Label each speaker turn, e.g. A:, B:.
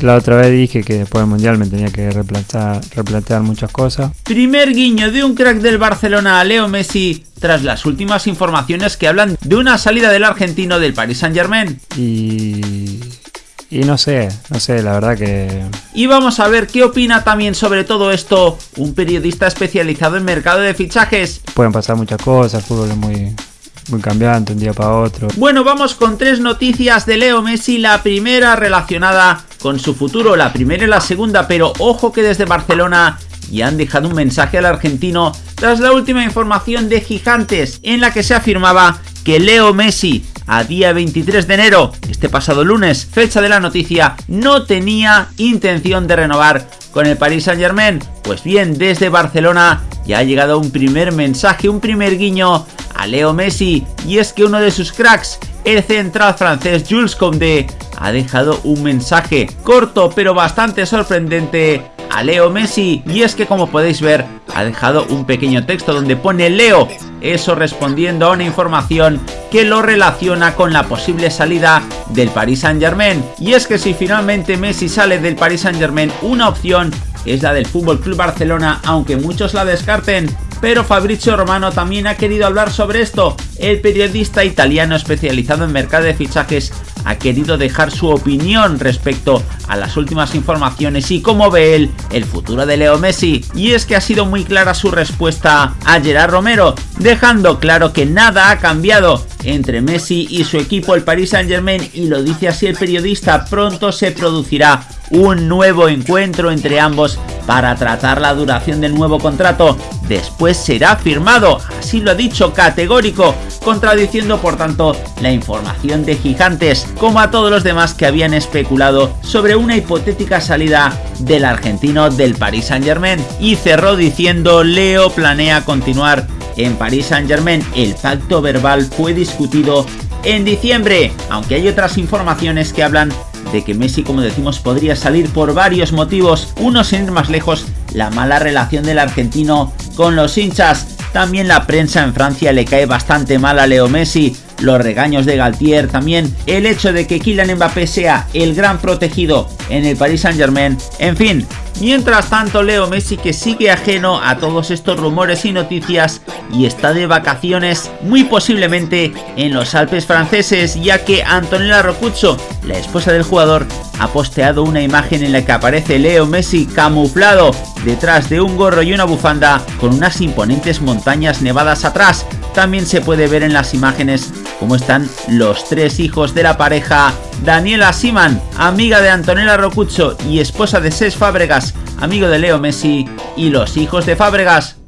A: La otra vez dije que después del Mundial me tenía que replantear, replantear muchas cosas.
B: Primer guiño de un crack del Barcelona a Leo Messi tras las últimas informaciones que hablan de una salida del argentino del Paris Saint Germain.
A: Y y no sé, no sé, la verdad que...
B: Y vamos a ver qué opina también sobre todo esto un periodista especializado en mercado de fichajes.
A: Pueden pasar muchas cosas, el fútbol es muy, muy cambiante un día para otro.
B: Bueno, vamos con tres noticias de Leo Messi. La primera relacionada con su futuro, la primera y la segunda, pero ojo que desde Barcelona ya han dejado un mensaje al argentino tras la última información de Gigantes en la que se afirmaba que Leo Messi a día 23 de enero, este pasado lunes, fecha de la noticia, no tenía intención de renovar con el Paris Saint Germain. Pues bien, desde Barcelona ya ha llegado un primer mensaje, un primer guiño Leo Messi, y es que uno de sus cracks, el central francés Jules Condé, ha dejado un mensaje corto pero bastante sorprendente a Leo Messi y es que como podéis ver ha dejado un pequeño texto donde pone Leo, eso respondiendo a una información que lo relaciona con la posible salida del Paris Saint Germain y es que si finalmente Messi sale del Paris Saint Germain una opción es la del Club Barcelona aunque muchos la descarten pero Fabrizio Romano también ha querido hablar sobre esto. El periodista italiano especializado en mercado de fichajes ha querido dejar su opinión respecto a las últimas informaciones y cómo ve él el futuro de Leo Messi. Y es que ha sido muy clara su respuesta a Gerard Romero, dejando claro que nada ha cambiado entre Messi y su equipo el Paris Saint Germain y lo dice así el periodista, pronto se producirá un nuevo encuentro entre ambos para tratar la duración del nuevo contrato. Después será firmado, así lo ha dicho categórico, contradiciendo por tanto la información de Gigantes, como a todos los demás que habían especulado sobre una hipotética salida del argentino del Paris Saint Germain. Y cerró diciendo Leo planea continuar en Paris Saint Germain. El pacto verbal fue discutido en diciembre, aunque hay otras informaciones que hablan de que Messi, como decimos, podría salir por varios motivos. Uno, sin ir más lejos, la mala relación del argentino con los hinchas. También la prensa en Francia le cae bastante mal a Leo Messi, los regaños de Galtier, también el hecho de que Kylian Mbappé sea el gran protegido en el Paris Saint Germain, en fin, Mientras tanto, Leo Messi que sigue ajeno a todos estos rumores y noticias y está de vacaciones muy posiblemente en los Alpes franceses, ya que Antonella Rocuzzo, la esposa del jugador, ha posteado una imagen en la que aparece Leo Messi camuflado detrás de un gorro y una bufanda con unas imponentes montañas nevadas atrás. También se puede ver en las imágenes cómo están los tres hijos de la pareja Daniela Siman, amiga de Antonella Rocuzzo y esposa de Ses Fábregas, amigo de Leo Messi y los hijos de Fábregas.